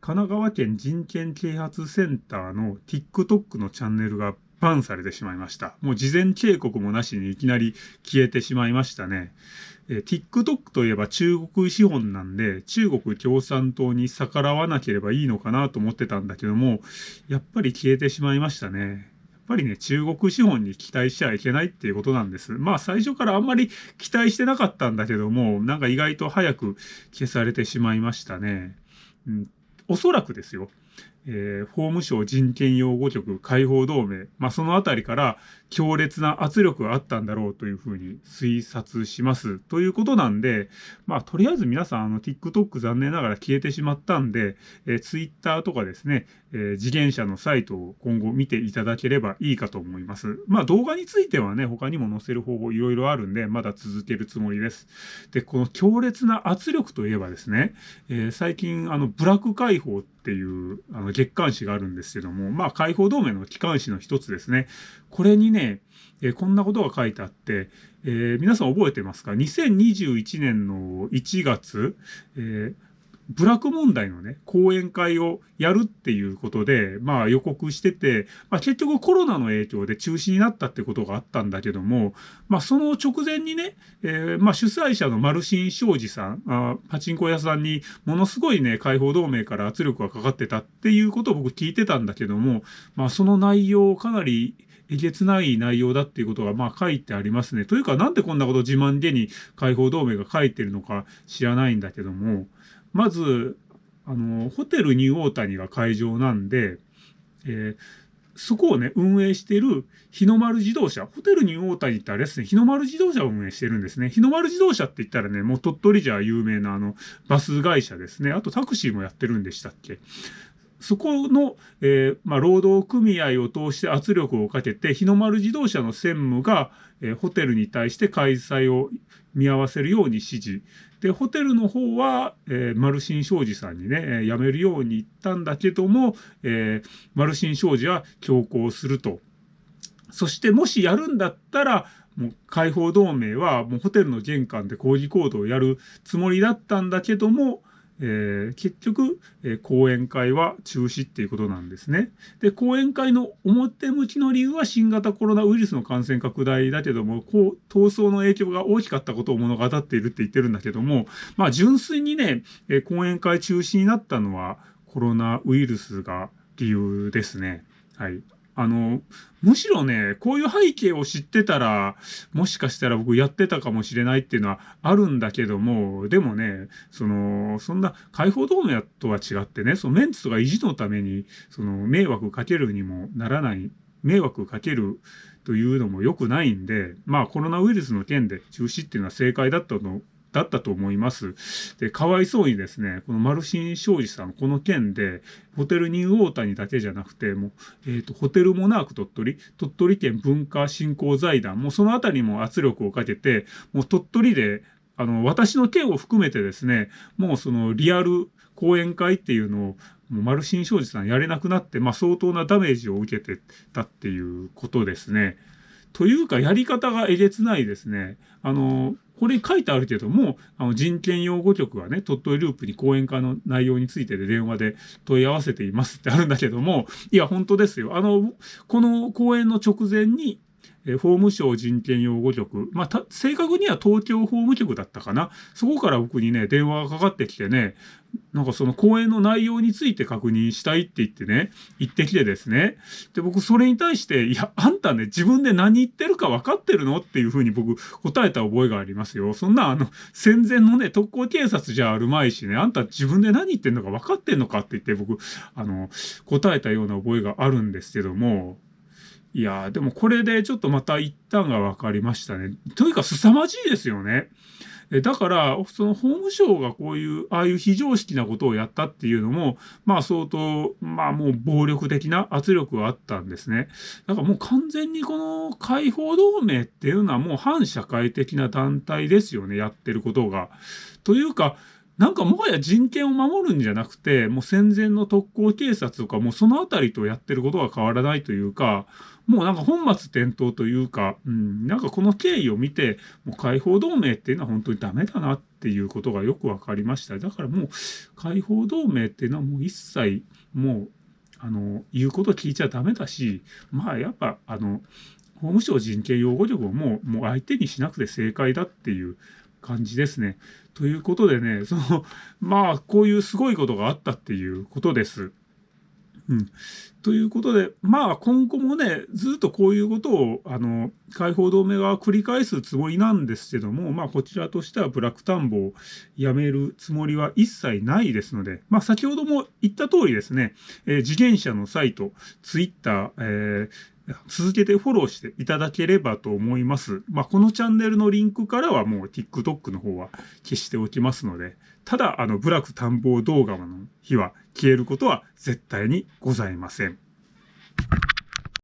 神奈川県人権啓発センターの TikTok のチャンネルがバンされてしまいました。もう事前警告もなしにいきなり消えてしまいましたね。え、TikTok といえば中国資本なんで、中国共産党に逆らわなければいいのかなと思ってたんだけども、やっぱり消えてしまいましたね。やっぱりね、中国資本に期待しちゃいけないっていうことなんです。まあ最初からあんまり期待してなかったんだけども、なんか意外と早く消されてしまいましたね。うん、おそらくですよ。えー、法務省人権擁護局解放同盟、まあ、そのあたりから強烈な圧力があったんだろうというふうに推察します。ということなんで、まあ、とりあえず皆さん、あの、TikTok 残念ながら消えてしまったんで、えー、Twitter とかですね、えー、次元者のサイトを今後見ていただければいいかと思います。まあ、動画についてはね、他にも載せる方法いろいろあるんで、まだ続けるつもりです。で、この強烈な圧力といえばですね、えー、最近、あの、ブラック解放っていう、あの、月刊誌があるんですけども、まあ、解放同盟の機関誌の一つですね。これにね、えー、こんなことが書いてあって、えー、皆さん覚えてますか ?2021 年の1月、えー部落問題のね、講演会をやるっていうことで、まあ予告してて、まあ結局コロナの影響で中止になったってことがあったんだけども、まあその直前にね、えー、まあ主催者のマルシン商事さんあ、パチンコ屋さんにものすごいね、解放同盟から圧力がかかってたっていうことを僕聞いてたんだけども、まあその内容かなりえげつない内容だっていうことがまあ書いてありますね。というかなんでこんなこと自慢げに解放同盟が書いてるのか知らないんだけども、まず、あの、ホテルニューオータニが会場なんで、えー、そこをね、運営している日の丸自動車。ホテルニューオータニってあれですね、日の丸自動車を運営してるんですね。日の丸自動車って言ったらね、もう鳥取じゃ有名なあの、バス会社ですね。あとタクシーもやってるんでしたっけ。そこの、えー、まあ、労働組合を通して圧力をかけて、日の丸自動車の専務が、えー、ホテルに対して開催を見合わせるように指示。で、ホテルの方は、えー、マルシン商事さんにね、え、辞めるように言ったんだけども、えー、マルシン商事は強行すると。そしてもしやるんだったら、もう解放同盟はもうホテルの玄関で抗議行動をやるつもりだったんだけども、えー、結局、えー、講演会は中止っていうことなんですね。で、講演会の表向きの理由は新型コロナウイルスの感染拡大だけども、こう、闘争の影響が大きかったことを物語っているって言ってるんだけども、まあ純粋にね、えー、講演会中止になったのはコロナウイルスが理由ですね。はい。あの、むしろね、こういう背景を知ってたら、もしかしたら僕やってたかもしれないっていうのはあるんだけども、でもね、その、そんな解放同盟とは違ってね、そのメンツとか維持のために、その迷惑かけるにもならない、迷惑かけるというのも良くないんで、まあコロナウイルスの件で中止っていうのは正解だったとだったと思います。で、かわいそうにですね、このマルシン商事さん、この件で、ホテルニューオータニだけじゃなくて、もう、えっ、ー、と、ホテルモナーク鳥取、鳥取県文化振興財団、もうそのあたりも圧力をかけて、もう鳥取で、あの、私の件を含めてですね、もうそのリアル講演会っていうのを、もうマルシン商事さんやれなくなって、まあ相当なダメージを受けてたっていうことですね。というか、やり方がえげつないですね。あの、これ書いてあるけども、あの人権擁護局はね、鳥取ループに講演会の内容についてで電話で問い合わせていますってあるんだけども、いや、本当ですよ。あの、この講演の直前に、え法務省人権擁護局、まあ、正確には東京法務局だったかな。そこから僕にね、電話がかかってきてね、なんかその講演の内容について確認したいって言ってね、言ってきてですね。で、僕それに対して、いや、あんたね、自分で何言ってるか分かってるのっていうふうに僕答えた覚えがありますよ。そんなあの、戦前のね、特攻警察じゃあるまいしね、あんた自分で何言ってんのか分かってんのかって言って僕、あの、答えたような覚えがあるんですけども、いやでもこれでちょっとまた一旦が分かりましたね。というか凄まじいですよね。だから、その法務省がこういう、ああいう非常識なことをやったっていうのも、まあ相当、まあもう暴力的な圧力があったんですね。だからもう完全にこの解放同盟っていうのはもう反社会的な団体ですよね、やってることが。というか、なんかもはや人権を守るんじゃなくて、もう戦前の特攻警察とか、もうそのあたりとやってることが変わらないというか、もうなんか本末転倒というか、うん、なんかこの経緯を見て、もう解放同盟っていうのは本当にダメだなっていうことがよく分かりました。だからもう解放同盟っていうのはもう一切もうあの言うこと聞いちゃダメだしまあやっぱあの法務省人権擁護力をもうもう相手にしなくて正解だっていう感じですね。ということでねそのまあこういうすごいことがあったっていうことです。うん、ということで、まあ今後もね、ずっとこういうことを、あの、解放同盟側は繰り返すつもりなんですけども、まあこちらとしてはブラック田んぼをやめるつもりは一切ないですので、まあ先ほども言った通りですね、えー、次元者のサイト、ツイッター、えー続けてフォローしていただければと思います。まあ、このチャンネルのリンクからはもう TikTok の方は消しておきますので、ただ、あの、ブラック探訪動画の日は消えることは絶対にございません。